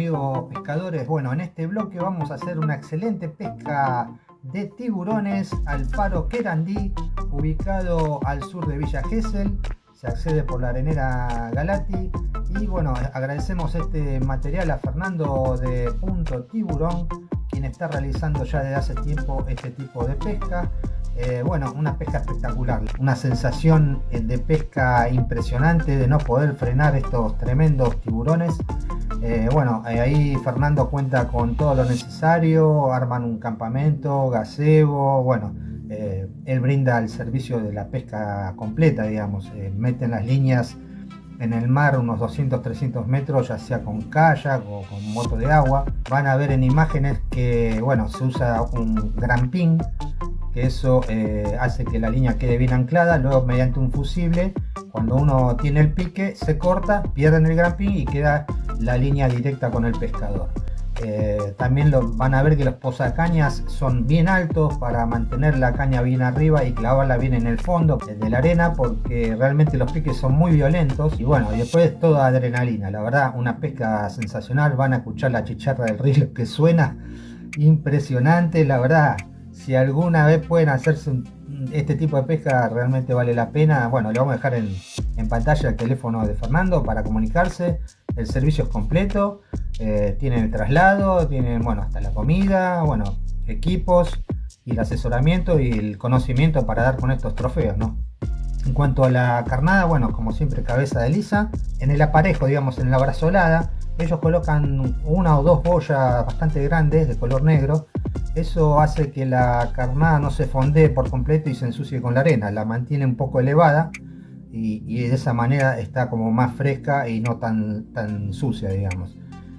amigos pescadores? Bueno, en este bloque vamos a hacer una excelente pesca de tiburones al faro Querandí, ubicado al sur de Villa Gesell. Se accede por la arenera Galati. Y bueno, agradecemos este material a Fernando de Punto Tiburón, quien está realizando ya desde hace tiempo este tipo de pesca. Eh, bueno, una pesca espectacular, una sensación eh, de pesca impresionante, de no poder frenar estos tremendos tiburones. Eh, bueno, ahí Fernando cuenta con todo lo necesario, arman un campamento, gazebo, bueno, él brinda el servicio de la pesca completa, digamos, meten las líneas en el mar unos 200-300 metros, ya sea con kayak o con moto de agua. Van a ver en imágenes que, bueno, se usa un gran pin que eso eh, hace que la línea quede bien anclada, luego mediante un fusible, cuando uno tiene el pique, se corta, pierden el gramping y queda la línea directa con el pescador. Eh, también lo, van a ver que los posacañas son bien altos para mantener la caña bien arriba y clavarla bien en el fondo de la arena porque realmente los piques son muy violentos. Y bueno, después toda adrenalina, la verdad una pesca sensacional, van a escuchar la chicharra del río que suena impresionante, la verdad si alguna vez pueden hacerse este tipo de pesca realmente vale la pena. Bueno, le vamos a dejar en, pantalla el teléfono de Fernando para comunicarse. El servicio es completo, eh, tienen el traslado, tienen bueno, hasta la comida, bueno, equipos y el asesoramiento y el conocimiento para dar con estos trofeos, ¿no? En cuanto a la carnada, bueno, como siempre cabeza de lisa. En el aparejo, digamos, en la brazolada, ellos colocan una o dos boyas bastante grandes de color negro eso hace que la carnada no se fondee por completo y se ensucie con la arena, la mantiene un poco elevada y, de esa manera está como más fresca y no tan, tan sucia, digamos.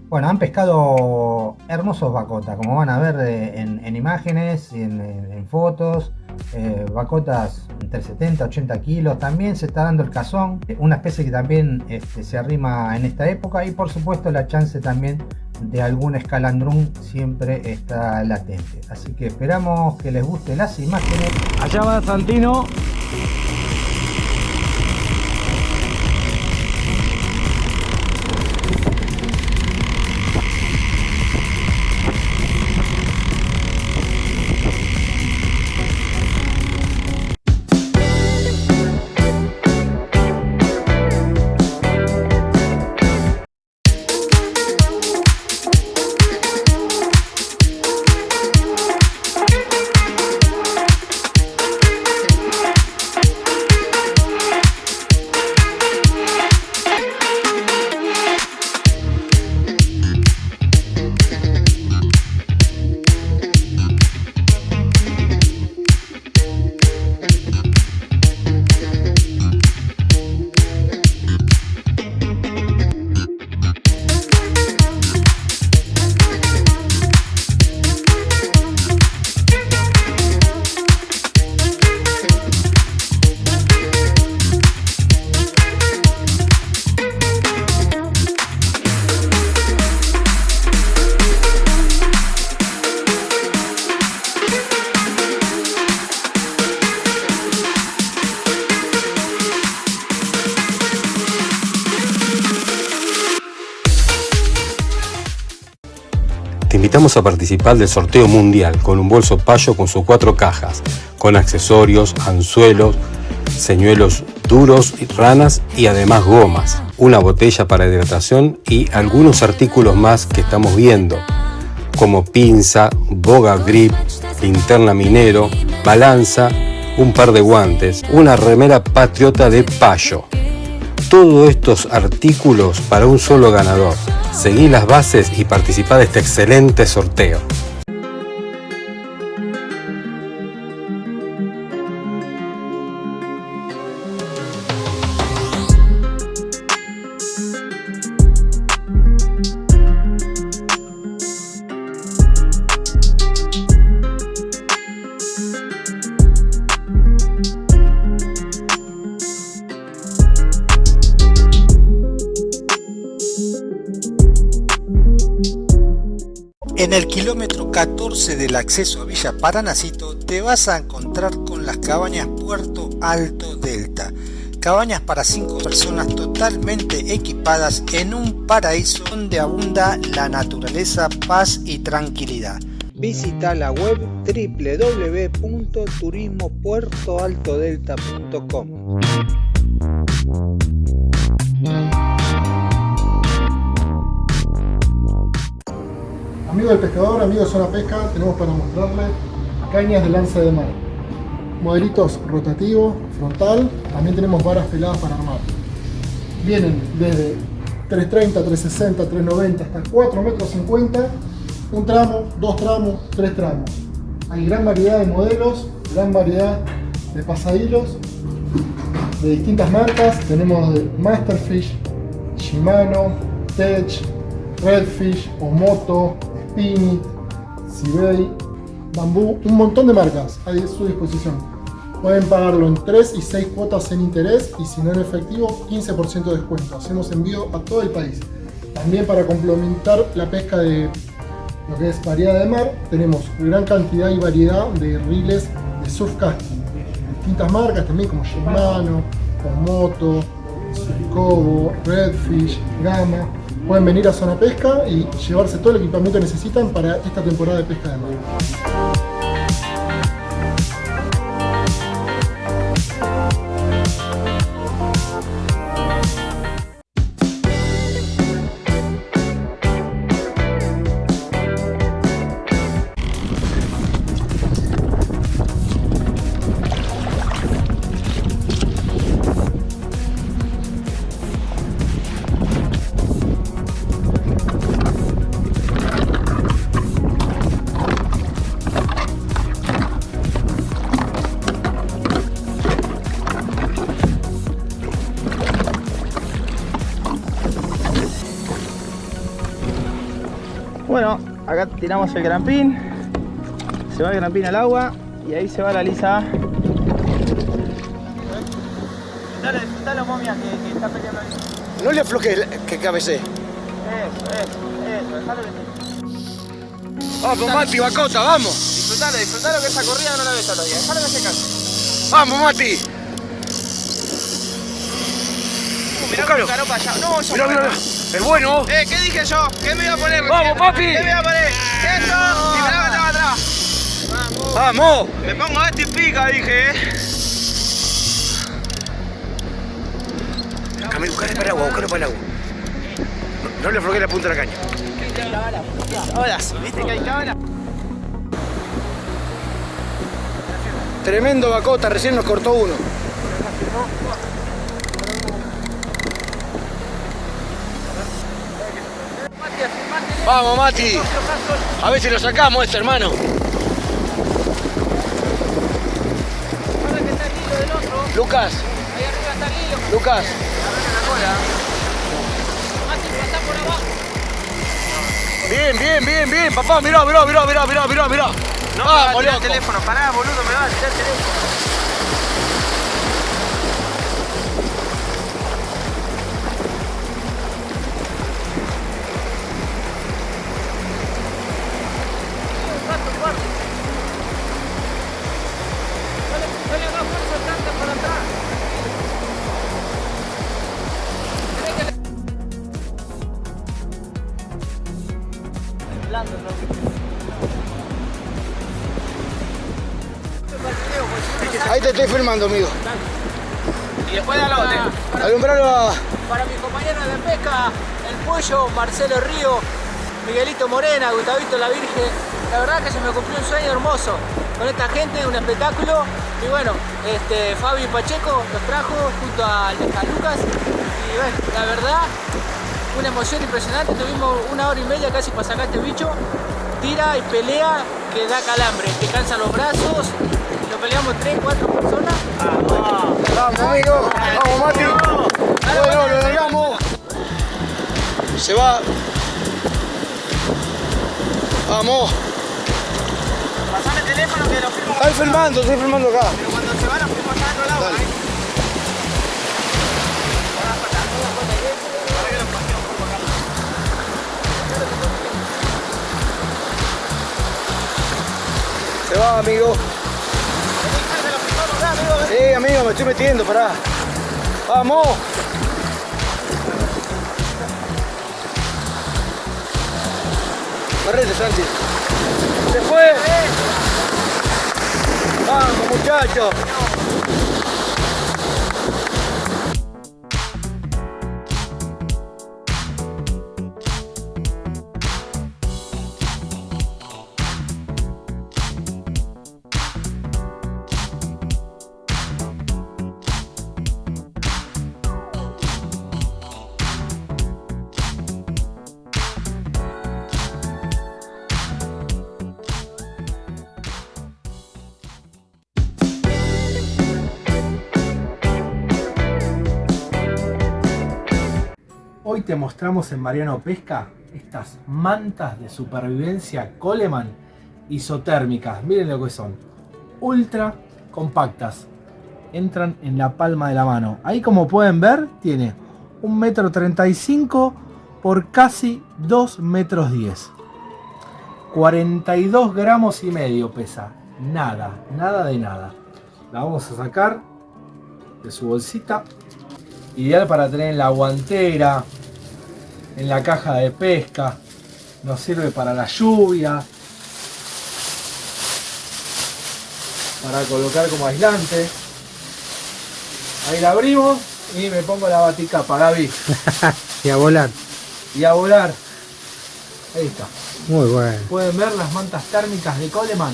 Bueno, han pescado hermosos bacotas, como van a ver eh, en, imágenes y en, fotos. Eh, bacotas entre 70 80 kilos. También se está dando el cazón, una especie que también este, se arrima en esta época. Y por supuesto la chance también de algún escalandrún siempre está latente. Así que esperamos que les gusten las imágenes. Allá va Santino. A participar del sorteo mundial con un bolso payo con sus cuatro cajas, con accesorios, anzuelos, señuelos duros, ranas y además gomas, una botella para hidratación y algunos artículos más que estamos viendo, como pinza, boga grip, linterna minero, balanza, un par de guantes, una remera patriota de payo. Todos estos artículos para un solo ganador. Seguí las bases y participa de este excelente sorteo. 14 del acceso a Villa Paranacito te vas a encontrar con las cabañas Puerto Alto Delta. cabañas para 5 personas totalmente equipadas en un paraíso donde abunda la naturaleza, paz y tranquilidad. Visita la web www.turismopuertoaltodelta.com. Amigo del pescador, amigo de Zona Pesca, tenemos para mostrarle cañas de lanza de mar. Modelitos rotativo, frontal, también tenemos varas peladas para armar. Vienen desde 330, 360, 390 hasta 4 metros 50, un tramo, dos tramos, tres tramos. Hay gran variedad de modelos, gran variedad de pasahilos de distintas marcas. Tenemos de Masterfish, Shimano, Tech, Redfish, Omoto, Spinit, Sibei, Bambú, un montón de marcas a su disposición. Pueden pagarlo en 3 y 6 cuotas en interés y si no en efectivo, 15% de descuento. Hacemos envío a todo el país. También para complementar la pesca de lo que es variedad de mar, tenemos gran cantidad y variedad de riles de surf casting. Distintas marcas también como Shimano, Omoto, Surcobo, Redfish, Gama pueden venir a Zona Pesca y llevarse todo el equipamiento que necesitan para esta temporada de pesca de mar. Tiramos el grampín, se va el grampín al agua y ahí se va la lisa. Dale, dale momia que, que está peleando ahí. No le aflojes que cabece. Eso, eso, eso, dejalo que Vamos, Mati, bacota, vamos. Disfrutalo, disfrutalo que esa corrida no la ves días. Dejalo que se canse. Vamos, Mati. Uh, mirá para allá. No, eso Mirá, mirá. Es bueno. Eh, ¿qué dije yo? ¿Qué me iba a poner? Vamos, papi. ¿Qué me iba a Vamos. Me pongo esto y pica, dije, eh. Camilo, buscale para el agua, buscale para el agua. No, no le aflojes la punta de la caña. Sí, ¿viste que hay cámara? Tremendo bacota, recién nos cortó uno. Vamos, Mati. A ver si lo sacamos este, hermano. Lucas, ahí arriba está el hilo. Lucas. Bien, bien, bien, bien, papá. Mirá, mirá, mirá, mirá, mirá, mirá, mirá. No me va a tirar el teléfono, pará, boludo, me va a tirar el teléfono. Filmando, amigo. Y después de la Alumbralo a... Para mis compañeros de pesca, el pollo, Marcelo Río, Miguelito Morena, Gustavito La Virgen. La verdad que se me cumplió un sueño hermoso con esta gente, un espectáculo. Y bueno, este, Fabi Pacheco los trajo junto a, a Lucas. Y bueno, la verdad, una emoción impresionante. Tuvimos una hora y media casi para sacar este bicho. Tira y pelea que da calambre, te cansan los brazos. Lo peleamos tres, cuatro personas. Amigo. Vamos, Mati. Bueno, lo largamos. Se va. Vamos. Pasame el teléfono que lo firmo. Estoy filmando, estoy filmando acá. Pero cuando se van, nos fuimos allá agua. Dale. ¿eh? Ahora, pata, me estoy metiendo, pará. ¡Vamos! Correte, Santi. ¡Se fue! ¡Vamos, muchachos! Te mostramos en Mariano Pesca estas mantas de supervivencia Coleman isotérmicas. Miren lo que son. Ultra compactas. Entran en la palma de la mano. Ahí como pueden ver tiene 1,35 m por casi 2 metros 10. 42 gramos y medio pesa. Nada, nada de nada. La vamos a sacar de su bolsita ideal para tener en la guantera, en la caja de pesca, nos sirve para la lluvia, para colocar como aislante. Ahí la abrimos y me pongo la baticapa, Gaby. y a volar. Y a volar. Ahí está. Muy bueno. Pueden ver las mantas térmicas de Coleman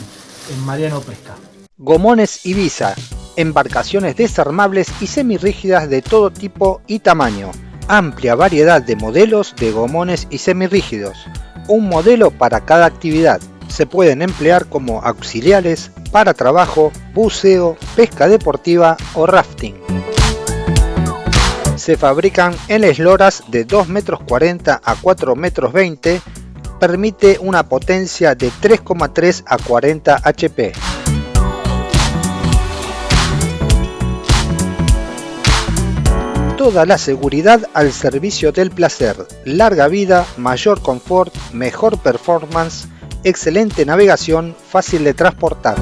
en Mariano Pesca. Gomones Ibiza, embarcaciones desarmables y semirrígidas de todo tipo y tamaño. Amplia variedad de modelos de gomones y semirrígidos. Un modelo para cada actividad. Se pueden emplear como auxiliares para trabajo, buceo, pesca deportiva o rafting. Se fabrican en esloras de 2 metros 40 a 4 metros 20. Permite una potencia de 3,3 a 40 HP. Toda la seguridad al servicio del placer, larga vida, mayor confort, mejor performance, excelente navegación, fácil de transportar.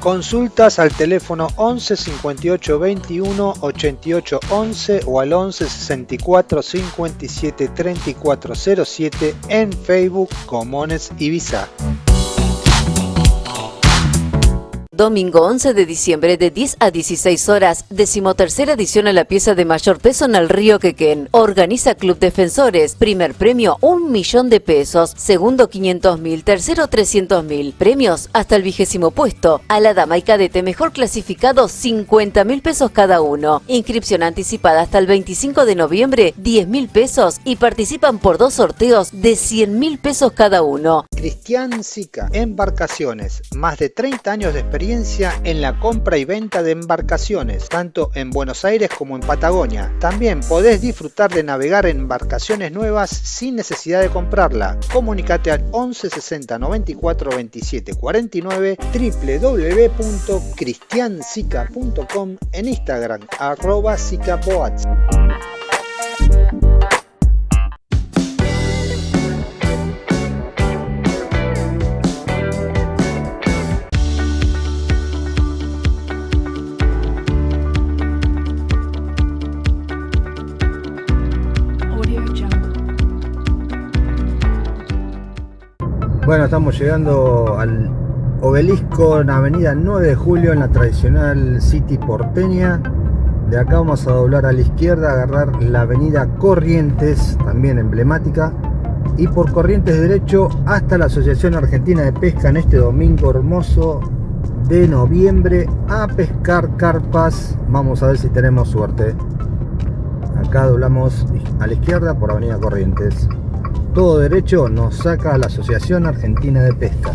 Consultas al teléfono 11 58 21 88 11 o al 11 64 57 34 07 en Facebook Comones Ibiza. Domingo 11 de diciembre de 10 a 16 horas, decimotercera edición a la pieza de mayor peso en el río Quequén. Organiza Club Defensores. Primer premio, un millón de pesos. Segundo, 500 mil. Tercero, 300 mil. Premios hasta el vigésimo puesto. A la dama y cadete mejor clasificado, 50 mil pesos cada uno. Inscripción anticipada hasta el 25 de noviembre, 10 mil pesos. Y participan por dos sorteos de 100 mil pesos cada uno. Cristian Sica, embarcaciones. Más de 30 años de experiencia en la compra y venta de embarcaciones, tanto en Buenos Aires como en Patagonia. También podés disfrutar de navegar en embarcaciones nuevas sin necesidad de comprarla. Comunicate al 11 60 94 27 49 www.cristiansica.com en Instagram arroba Bueno, estamos llegando al obelisco en Avenida 9 de Julio, en la tradicional City porteña. De acá vamos a doblar a la izquierda, agarrar la avenida Corrientes, también emblemática. Y por Corrientes derecho hasta la Asociación Argentina de Pesca en este domingo hermoso de noviembre a pescar carpas. Vamos a ver si tenemos suerte. Acá doblamos a la izquierda por Avenida Corrientes todo derecho nos saca a la Asociación Argentina de Pesca.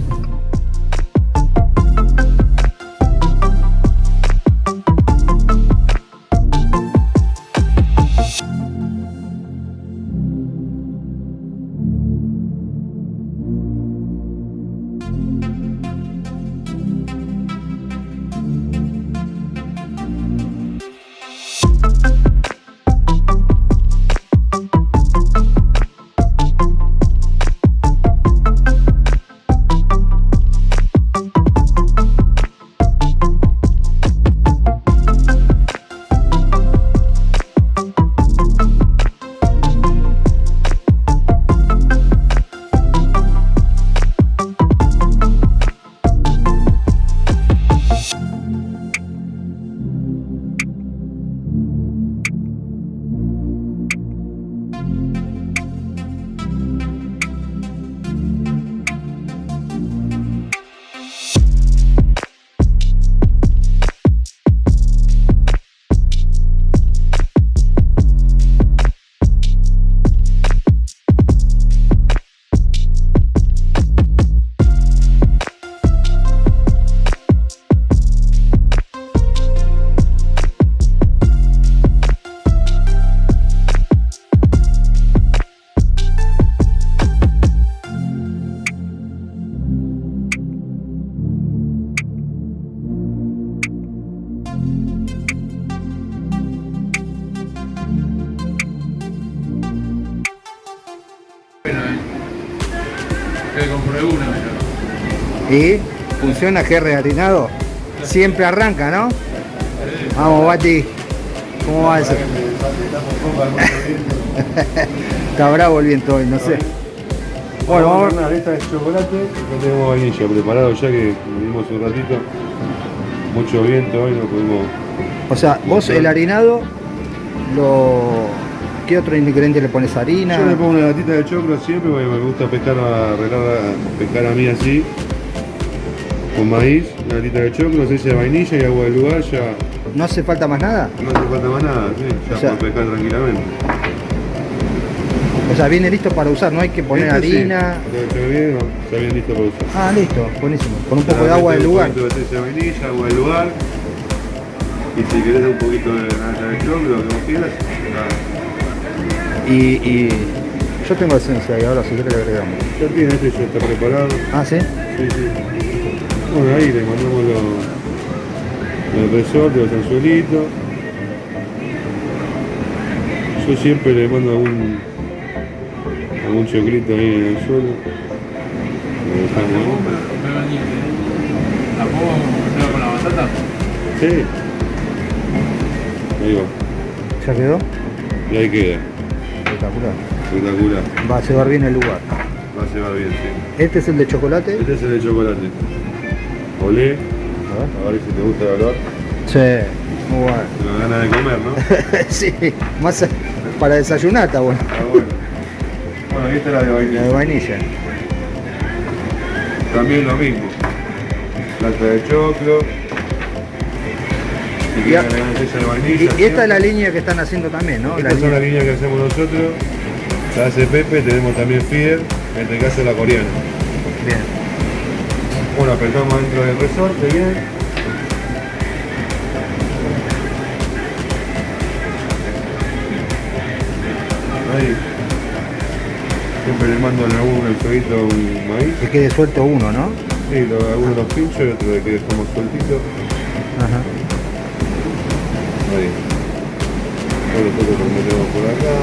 Funciona GR harinado? Siempre arranca, ¿no? Vamos, Bati. ¿Cómo va eso? Está bravo el viento hoy, no sé. Bueno, vamos. Nada, esta es chocolate, no tenemos vainilla preparado ya que vinimos un ratito. Mucho viento hoy, no pudimos. O sea, vos el harinado, lo... ¿qué otro ingrediente le pones? ¿Harina? Yo le pongo una latita de choclo siempre porque me gusta pescar a, a- pescar a mí así. Con maíz, una latita de choclo, esencia de vainilla y agua del lugar, ya ¿No hace falta más nada? no hace falta más nada, sí, ya O sea- puedes pescar tranquilamente. O sea, viene listo para usar, no hay que poner Este sí, harina. bien, no, está bien listo para usar. Ah, listo, buenísimo. Con un poco de agua del meter lugar. Un poquito de esencia de vainilla, agua del lugar. Y si querés un poquito de nata de choclo, lo que vos quieras, nada. Y, y yo tengo esencia y ahora si querés le agregamos. Ya tiene este, ya está preparado. Ah, ¿sí? Sí, sí. Bueno, ahí le mandamos los, los resortes, los anzuelitos. Yo siempre le mando algún, algún choclito ahí en el suelo. Lo dejamos ahí. ¿La puedo con la batata? Sí. Ahí va. ¿Ya quedó? Y ahí queda. Espectacular. Espectacular. Va a llevar bien el lugar. Va a llevar bien, sí. Este es el de chocolate. Este es el de chocolate. Olé. A A ver si te gusta el olor. Sí, muy bueno. Te lo ganas de comer, ¿no? sí, más para desayunar está bueno. Ah, bueno. Bueno, ahí está la de La vainilla. de vainilla. También lo mismo. Lata de choclo. Y, de vainilla. esta es la línea que están haciendo también, ¿no? La Estas son línea- las líneas que hacemos nosotros. La hace Pepe, tenemos también Fier, en este caso la coreana. Bien. Bueno, apretamos dentro del resorte, bien. Ahí. Siempre le mando en algún el fueguito un maíz. Que quede suelto uno, ¿no? Sí, lo, algunos los pincho y otro de que dejamos sueltito. Ajá. Ahí. Nosotros lo metemos por acá.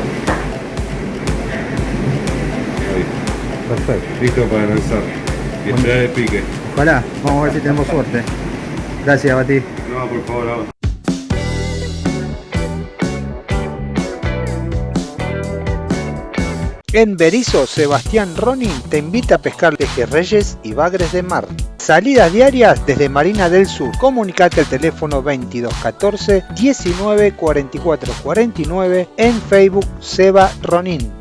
Ahí. Perfecto. Listo para lanzar. Bueno. sea de pique. Ojalá, vamos a ver si tenemos suerte. Gracias, Bati. No, por favor, ahora. En Berizo, Sebastián Ronin te invita a pescar pejerreyes y bagres de mar. Salidas diarias desde Marina del Sur. Comunicate al teléfono 2214 19 44 49 en Facebook Seba Ronin.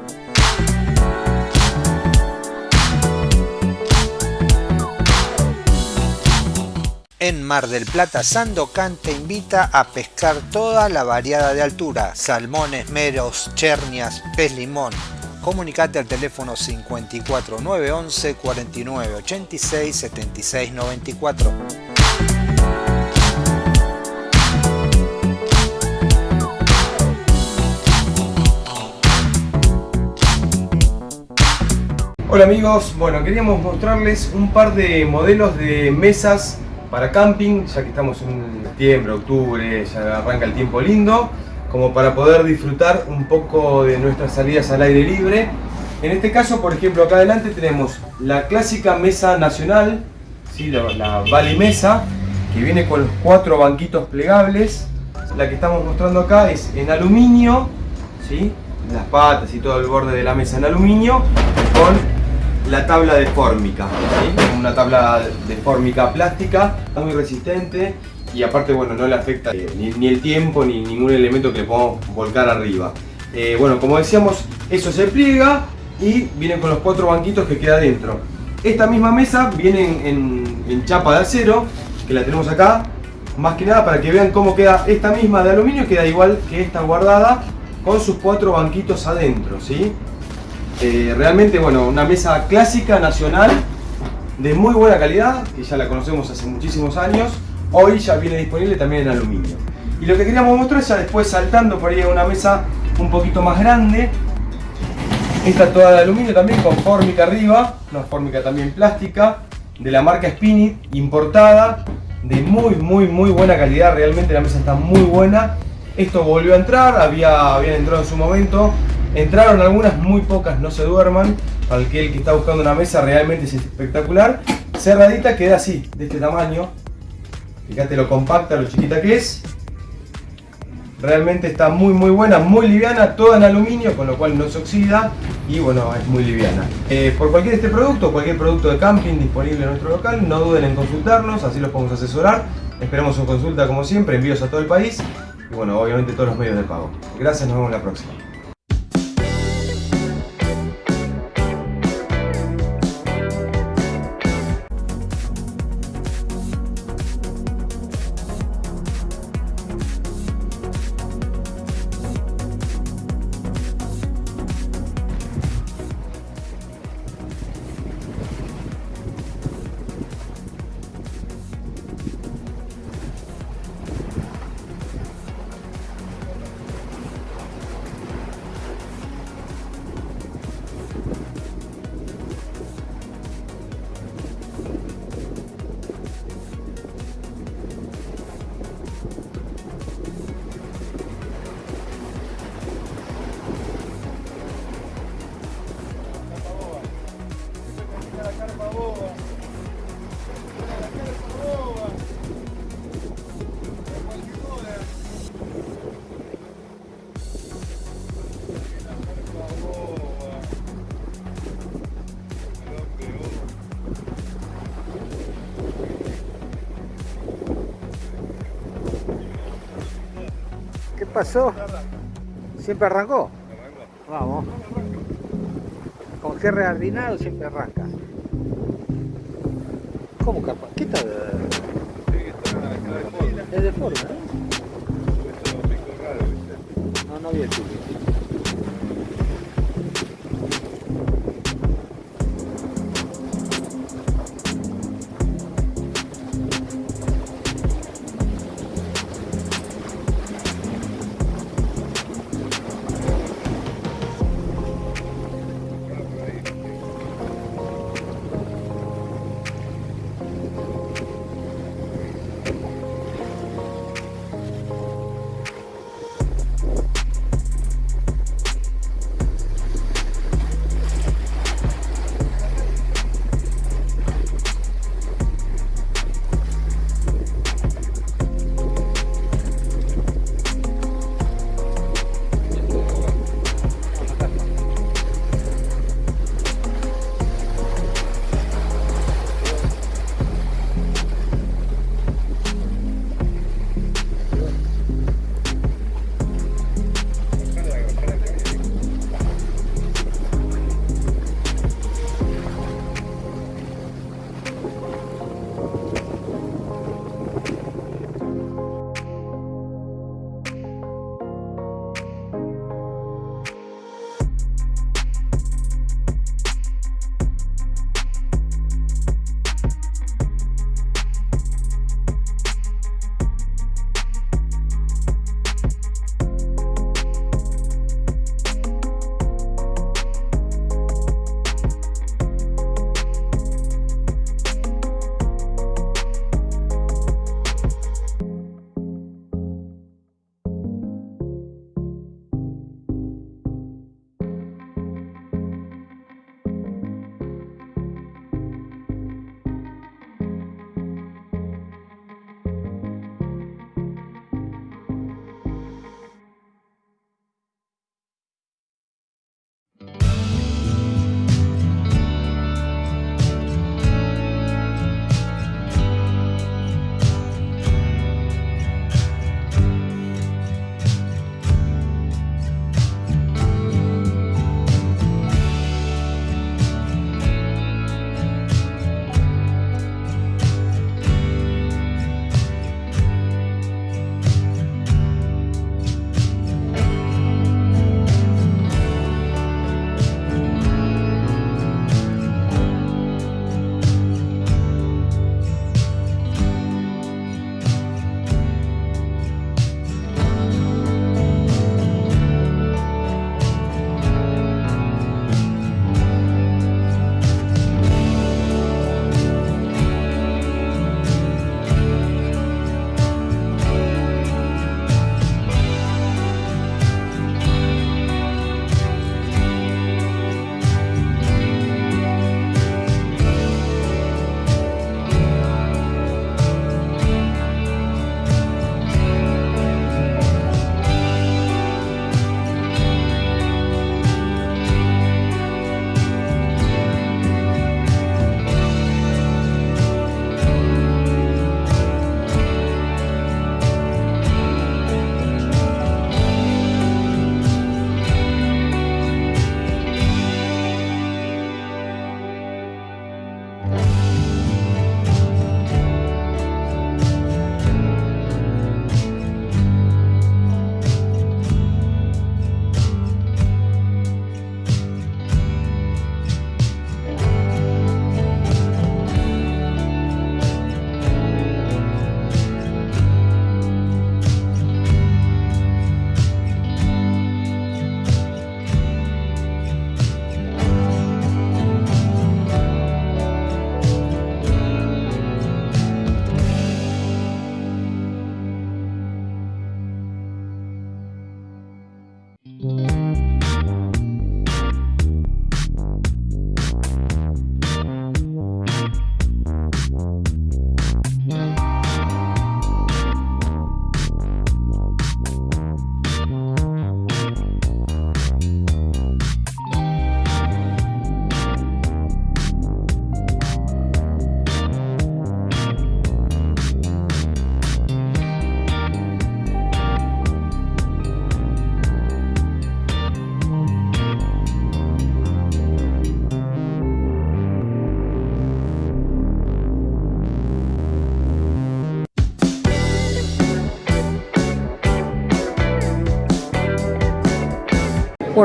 En Mar del Plata, Sandocan te invita a pescar toda la variada de altura, salmones, meros, chernias, pez limón. Comunicate al teléfono 54 911 49 86 76 94. Hola amigos, bueno queríamos mostrarles un par de modelos de mesas para camping, ya que estamos en septiembre, octubre, ya arranca el tiempo lindo, como para poder disfrutar un poco de nuestras salidas al aire libre. En este caso, por ejemplo, acá adelante tenemos la clásica mesa nacional, ¿sí? la, la Bali Mesa, que viene con los cuatro banquitos plegables. La que estamos mostrando acá es en aluminio, ¿sí? las patas y todo el borde de la mesa en aluminio, con la tabla de fórmica, una tabla de fórmica plástica, muy resistente y aparte bueno, no le afecta eh, ni, el tiempo ni ningún elemento que le podamos volcar arriba. Eh, bueno, como decíamos, eso se pliega y viene con los cuatro banquitos que queda dentro. Esta misma mesa viene en, en- en chapa de acero, que la tenemos acá, más que nada para que vean cómo queda esta misma de aluminio, queda igual que esta guardada, con sus cuatro banquitos adentro, ¿sí? Eh, realmente, bueno, una mesa clásica, nacional, de muy buena calidad, que ya la conocemos hace muchísimos años. Hoy ya viene disponible también en aluminio. Y lo que queríamos mostrar ya después saltando por ahí a una mesa un poquito más grande. Esta toda de aluminio también con fórmica arriba, una fórmica también plástica, de la marca Spinit, importada, de muy muy muy buena calidad, realmente la mesa está muy buena. Esto volvió a entrar, había, habían entrado en su momento, entraron algunas, muy pocas, no se duerman, para aquel que está buscando una mesa realmente es espectacular. Cerradita queda así, de este tamaño. Fíjate lo compacta, lo chiquita que es. Realmente está muy muy buena, muy liviana, toda en aluminio, con lo cual no se oxida y bueno, es muy liviana. Eh, por cualquier este producto, cualquier producto de camping disponible en nuestro local, no duden en consultarnos, así los podemos asesorar. Esperamos su consulta como siempre, envíos a todo el país y bueno, obviamente todos los medios de pago. Gracias, nos vemos la próxima. Pasó? ¿Siempre arrancó? Vamos. Con cierre ordinado siempre arranca. ¿Cómo capaz? ¿Qué tal? Es de forma, ¿eh? No, no había el tuyo.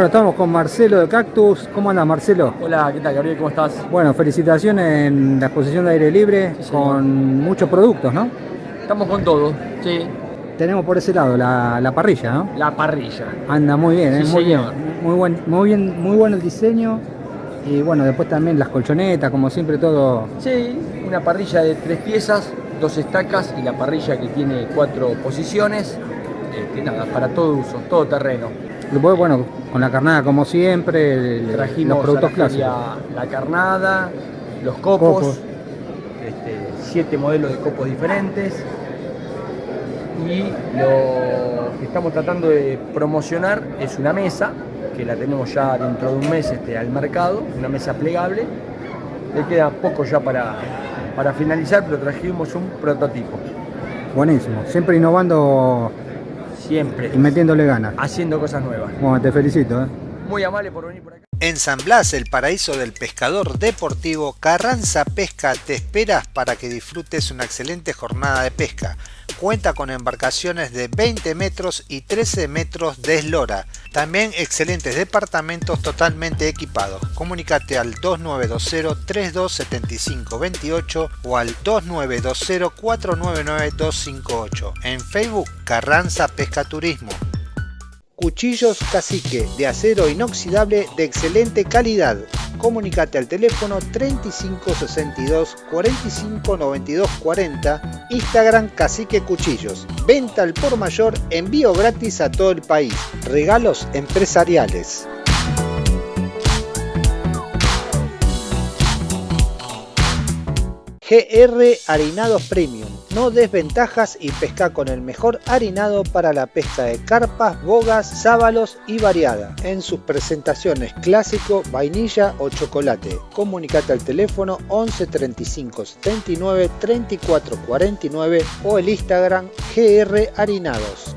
Bueno, estamos con Marcelo de Cactus. ¿Cómo anda Marcelo? Hola, ¿qué tal Gabriel? ¿Cómo estás? Bueno, felicitaciones en la exposición de aire libre con muchos productos, ¿no? Estamos con todo, sí. Tenemos por ese lado la, la parrilla, ¿no? La parrilla. Anda muy bien, ¿eh? Sí, muy bien. Muy buen, muy bien, muy bueno el diseño. Y bueno, después también las colchonetas, como siempre todo. Sí, una parrilla de tres piezas, dos estacas y la parrilla que tiene cuatro posiciones. Este, nada, para todo uso, todo terreno. Después, bueno, con la carnada como siempre, el- Trajimos los productos clásicos. la carnada, los copos, Copos. este, siete modelos de copos diferentes. Y lo que estamos tratando de promocionar es una mesa, que la tenemos ya dentro de un mes este, al mercado, una mesa plegable. Le queda poco ya para, para finalizar, pero trajimos un prototipo. Buenísimo. Siempre innovando Siempre. y metiéndole ganas. Haciendo cosas nuevas. Bueno, te felicito, ¿eh? Muy amable por venir por acá. En San Blas, el paraíso del pescador deportivo, Carranza Pesca te esperas para que disfrutes una excelente jornada de pesca. Cuenta con embarcaciones de 20 metros y 13 metros de eslora. También excelentes departamentos totalmente equipados. Comunícate al 2920-327528 o al 2920-499-258. En Facebook, Carranza Pesca Turismo. Cuchillos Cacique de acero inoxidable de excelente calidad. Comunicate al teléfono 3562 45 92 40, Instagram Cacique Cuchillos. Venta al por mayor, envío gratis a todo el país. Regalos empresariales. GR Harinados Premium. No desventajas y pesca con el mejor harinado para la pesca de carpas, bogas, sábalos y variada. En sus presentaciones clásico, vainilla o chocolate. Comunicate al teléfono 11 35 79 34 49 o el Instagram GR Harinados.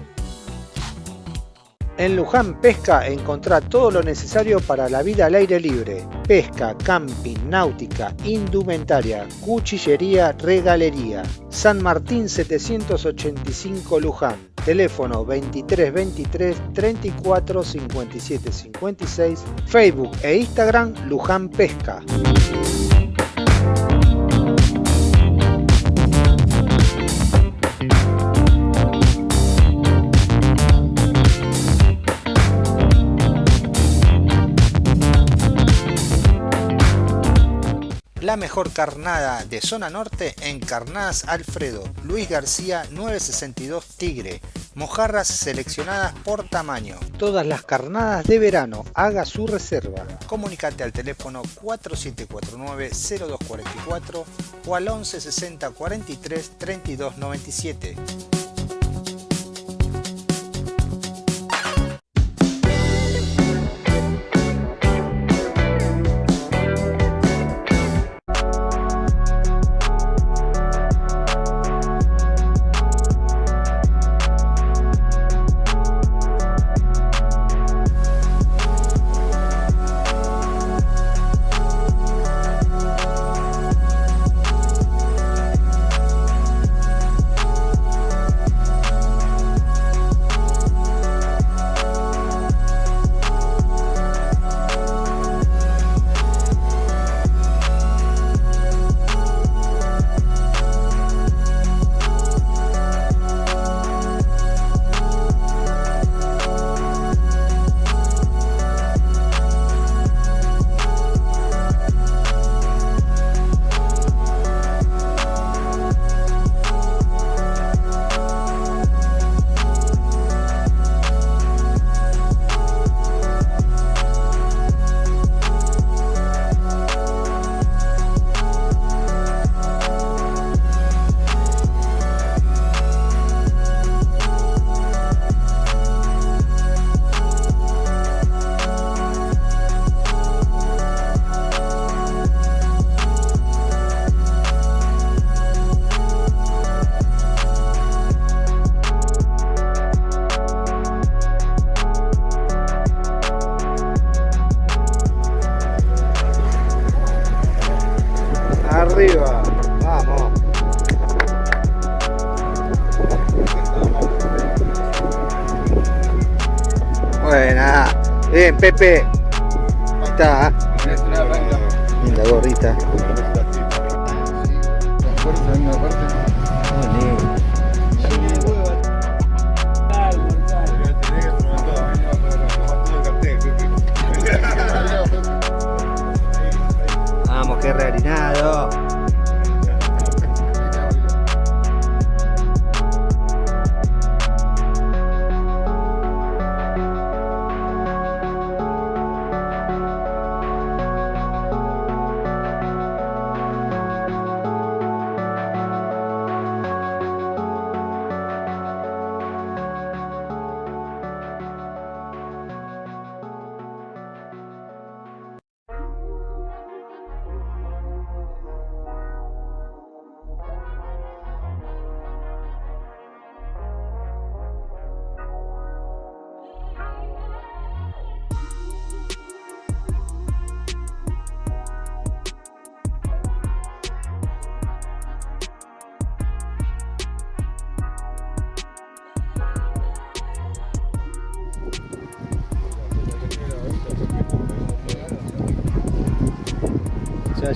En Luján Pesca encontrá todo lo necesario para la vida al aire libre. Pesca, camping, náutica, indumentaria, cuchillería, regalería. San Martín 785 Luján. Teléfono 23 23 34 57 56. Facebook e Instagram Luján Pesca. La mejor carnada de zona norte en Carnadas Alfredo, Luis García 962 Tigre. Mojarras seleccionadas por tamaño. Todas las carnadas de verano, haga su reserva. Comunicate al teléfono 4749-0244 o al 1160 43 32 97.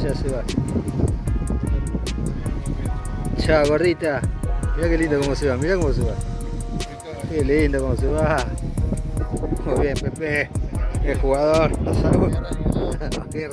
Ya se va. Chao, gordita. Mira qué lindo cómo se va, mira cómo se va. Qué lindo cómo se va. Muy bien, Pepe. Qué jugador. Lo salvo. Qué.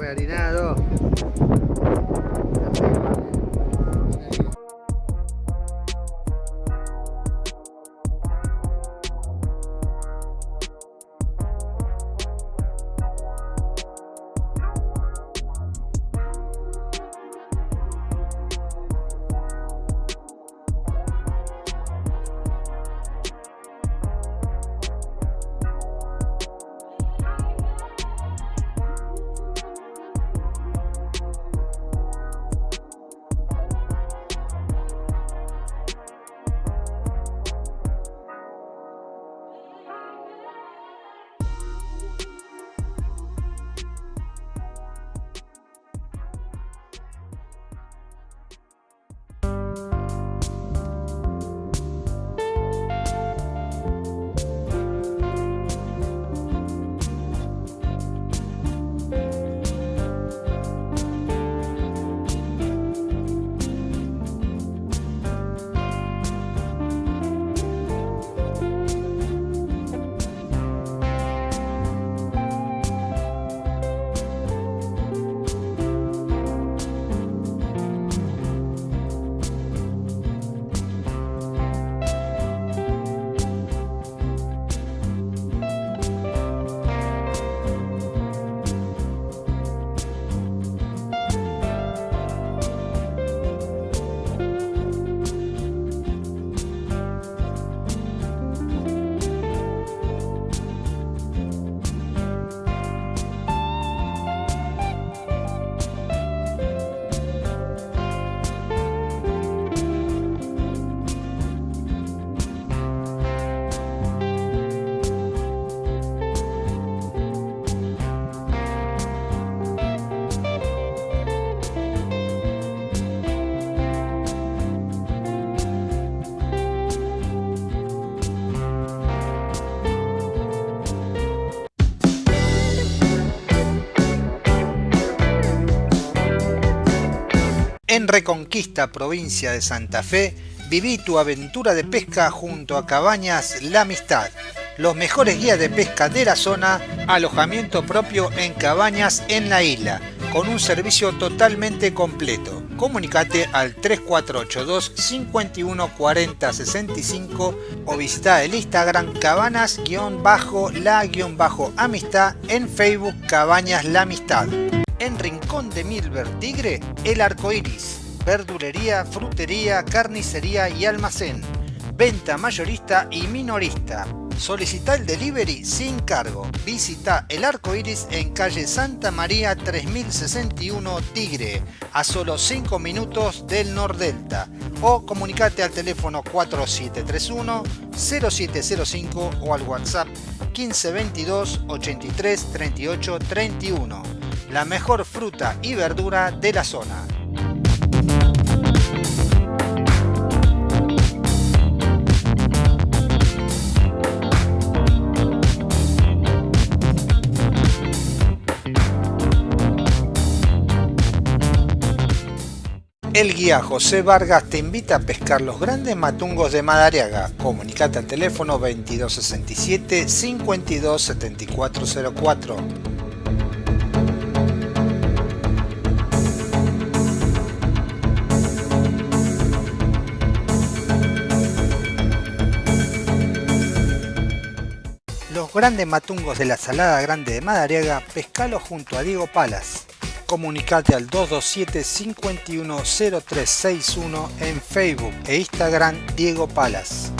Reconquista, provincia de Santa Fe, viví tu aventura de pesca junto a Cabañas La Amistad. Los mejores guías de pesca de la zona, alojamiento propio en cabañas en la isla, con un servicio totalmente completo. Comunicate al 3482 51 40 65 o visita el Instagram cabanas-la-amistad en Facebook Cabañas La Amistad. En Rincón de Milver Tigre, El Arco Iris. Verdulería, frutería, carnicería y almacén. Venta mayorista y minorista. Solicita el delivery sin cargo. Visita El Arco Iris en calle Santa María 3061 Tigre, a solo 5 minutos del Nordelta. O comunicate al teléfono 4731 0705 o al WhatsApp 1522 83 38 31 la mejor fruta y verdura de la zona. El guía José Vargas te invita a pescar los grandes matungos de Madariaga. Comunicate al teléfono 2267 527404. Grandes matungos de la Salada Grande de Madariaga, pescalo junto a Diego Palas. Comunicate al 227 510361 en Facebook e Instagram Diego Palas.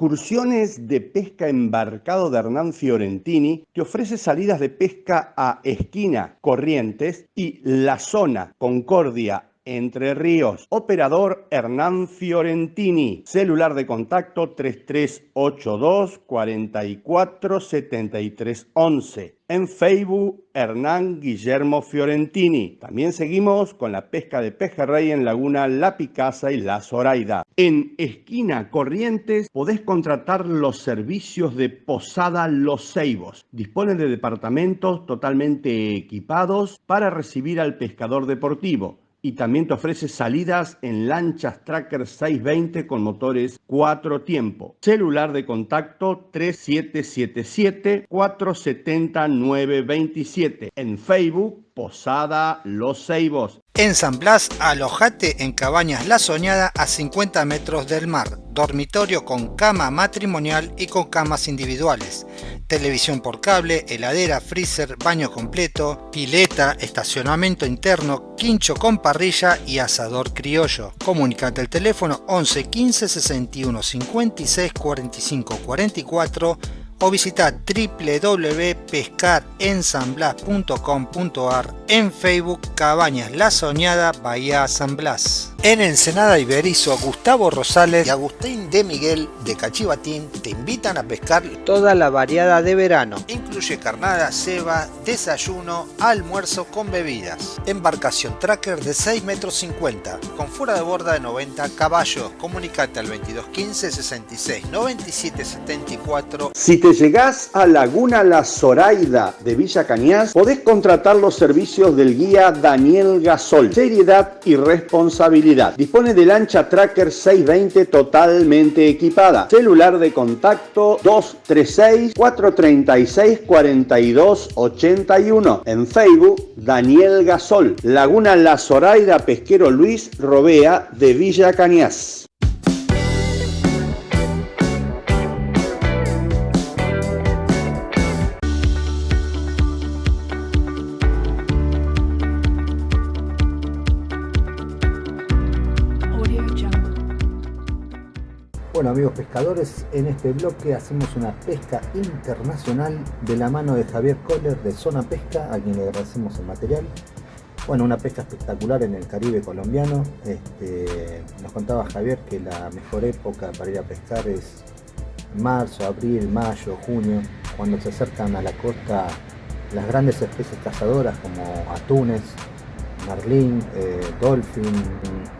Excursiones de pesca embarcado de Hernán Fiorentini te ofrece salidas de pesca a Esquina, Corrientes y La Zona, Concordia, entre Ríos. Operador Hernán Fiorentini. Celular de contacto 3382 44 73 11. En Facebook Hernán Guillermo Fiorentini. También seguimos con la pesca de pejerrey en Laguna La Picasa y La Zoraida. En Esquina Corrientes podés contratar los servicios de Posada Los Ceibos. Dispone de departamentos totalmente equipados para recibir al pescador deportivo y también te ofrece salidas en lanchas Tracker 620 con motores 4 tiempo. Celular de contacto 3777 470 927. En Facebook Posada Los Ceibos. En San Blas, alojate en Cabañas La Soñada a 50 metros del mar. Dormitorio con cama matrimonial y con camas individuales. Televisión por cable, heladera, freezer, baño completo, pileta, estacionamiento interno, quincho con parrilla y asador criollo. Comunicate al teléfono 11 15 61 56 45 44 o visita www.pescarensanblas.com.ar en Facebook Cabañas La Soñada Bahía San Blas. En Ensenada Iberizo, Gustavo Rosales y Agustín de Miguel de Cachivatín te invitan a pescar toda la variada de verano. Incluye carnada, ceba, desayuno, almuerzo con bebidas. Embarcación tracker de 6 metros 50 con fuera de borda de 90 caballos. Comunicate al 2215 66 97 74. Si te llegás a Laguna La Zoraida de Villa Cañas, podés contratar los servicios del guía Daniel Gasol. Seriedad y responsabilidad. Dispone de lancha Tracker 620 totalmente equipada. Celular de contacto 236 436 4281. En Facebook Daniel Gasol. Laguna La Zoraida Pesquero Luis Robea de Villa Cañas. Bueno amigos pescadores, en este bloque hacemos una pesca internacional de la mano de Javier Kohler de Zona Pesca, a quien le agradecemos el material. Bueno, una pesca espectacular en el Caribe colombiano. Este, nos contaba Javier que la mejor época para ir a pescar es marzo, abril, mayo, junio, cuando se acercan a la costa las grandes especies cazadoras como atunes, marlín, eh,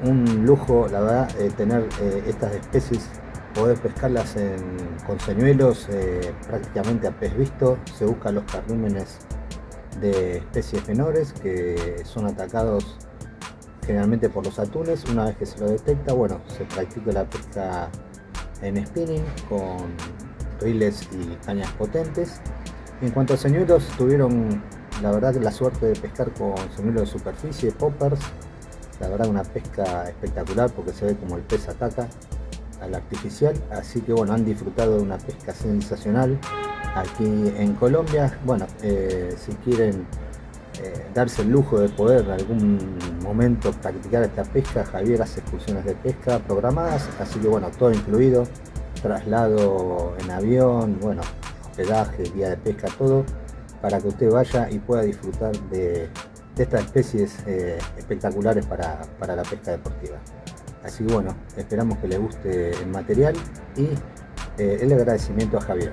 un lujo la verdad eh, tener eh, estas especies poder pescarlas con señuelos eh, prácticamente a pez visto. Se buscan los carrímenes de especies menores que son atacados generalmente por los atunes. Una vez que se lo detecta, bueno, se practica la pesca en spinning con riles y cañas potentes. En cuanto a señuelos, tuvieron la verdad la suerte de pescar con señuelo de superficie, poppers, la verdad una pesca espectacular porque se ve como el pez ataca al artificial, así que bueno, han disfrutado de una pesca sensacional aquí en Colombia. Bueno, eh, si quieren eh, darse el lujo de poder en algún momento practicar esta pesca, Javier hace excursiones de pesca programadas, así que bueno, todo incluido, traslado en avión, bueno, hospedaje, día de pesca, todo, para que usted vaya y pueda disfrutar de, estas especies eh, espectaculares para, para la pesca deportiva. Así que bueno, esperamos que le guste el material y el agradecimiento a Javier.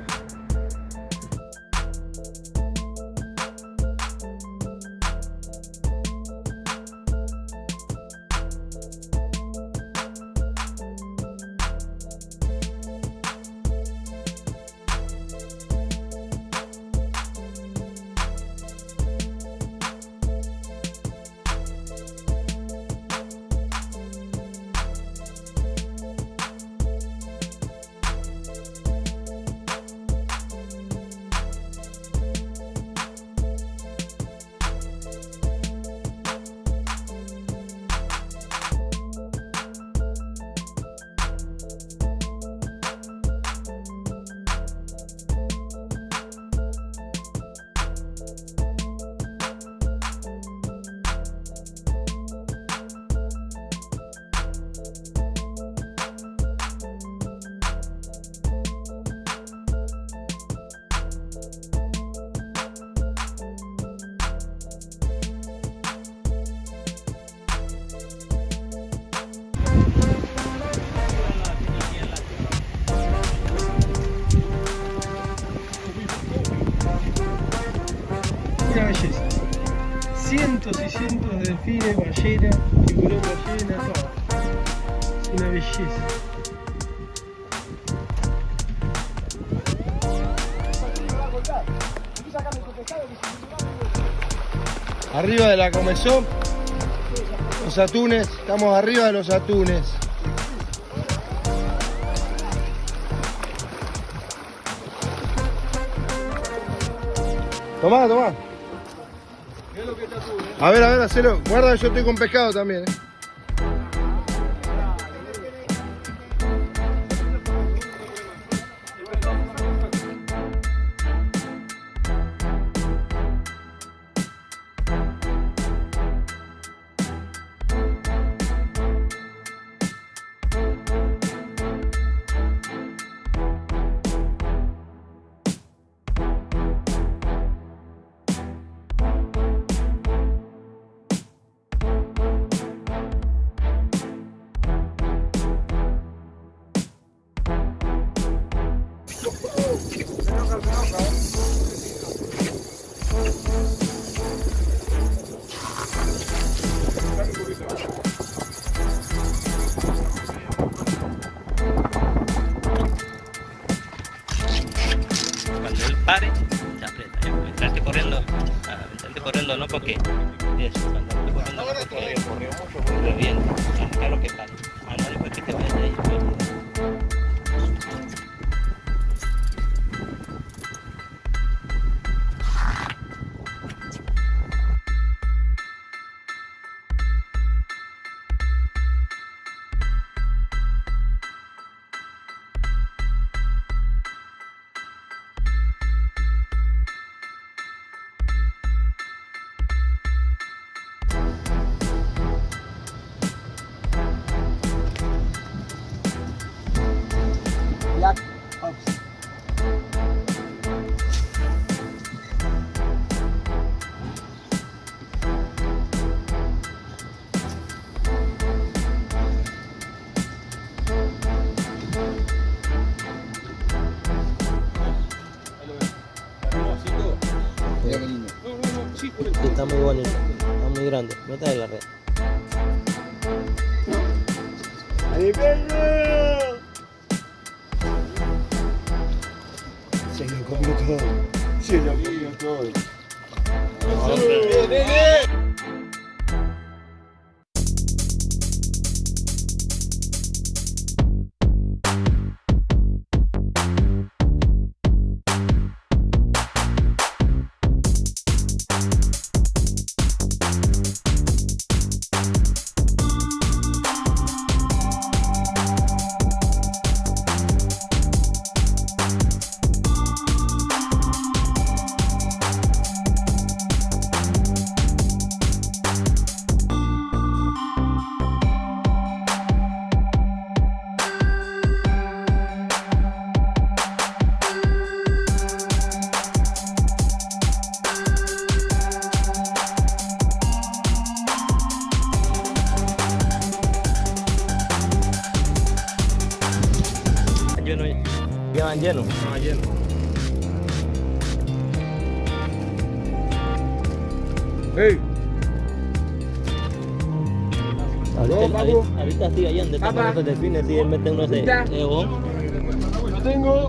Delfines, ballenas, tiburón ballena, todo. Es una belleza. Arriba de la comezón, los atunes, estamos arriba de los atunes. Tomá, tomá. A ver, a ver, hacelo. Guarda, yo estoy con pescado también. ¿eh? Meta de la red. que están los delfines, si él mete unos de Yo tengo